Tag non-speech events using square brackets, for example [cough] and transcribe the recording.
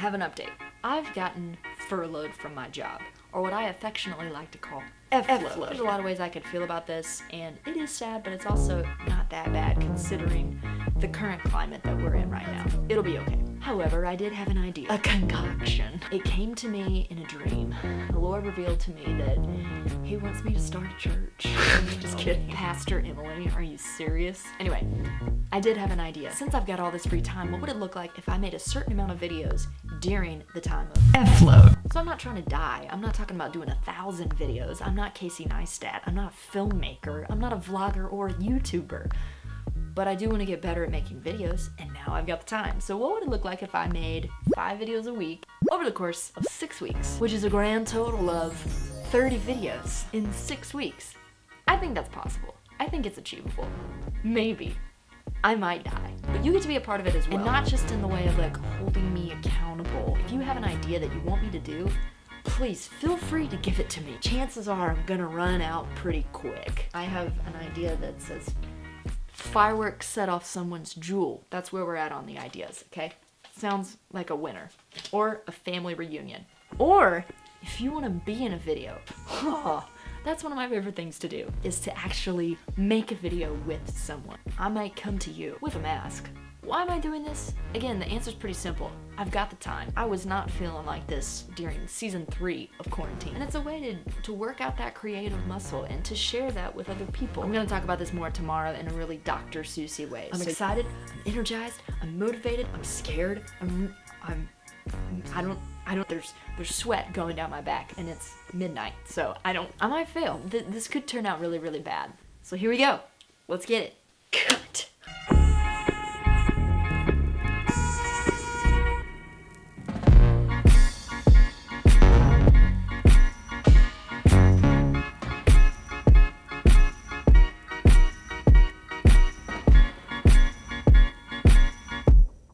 have an update. I've gotten furloughed from my job, or what I affectionately like to call F-load. There's a lot of ways I could feel about this, and it is sad, but it's also not that bad considering the current climate that we're in right now. It'll be okay. However, I did have an idea, a concoction. It came to me in a dream. The Lord revealed to me that he wants me to start a church. [laughs] Just kidding. Pastor Emily, are you serious? Anyway, I did have an idea. Since I've got all this free time, what would it look like if I made a certain amount of videos during the time of F-load? So I'm not trying to die. I'm not talking about doing a thousand videos. I'm not Casey Neistat. I'm not a filmmaker. I'm not a vlogger or a YouTuber. But I do want to get better at making videos, and now I've got the time. So what would it look like if I made five videos a week over the course of six weeks, which is a grand total of 30 videos in six weeks? I think that's possible. I think it's achievable. Maybe. I might die. But you get to be a part of it as well. And not just in the way of like holding me accountable. If you have an idea that you want me to do, please feel free to give it to me. Chances are I'm gonna run out pretty quick. I have an idea that says fireworks set off someone's jewel. That's where we're at on the ideas, okay? Sounds like a winner. Or a family reunion. Or if you want to be in a video, that's one of my favorite things to do, is to actually make a video with someone. I might come to you with a mask, why am I doing this? Again, the answer's pretty simple. I've got the time. I was not feeling like this during season three of quarantine. And it's a way to, to work out that creative muscle and to share that with other people. I'm gonna talk about this more tomorrow in a really Dr. Susie way. I'm so excited, I'm energized, I'm motivated, I'm scared, I'm, I'm, I don't, I don't, there's, there's sweat going down my back and it's midnight. So I don't, I might fail. Th this could turn out really, really bad. So here we go. Let's get it. Cut.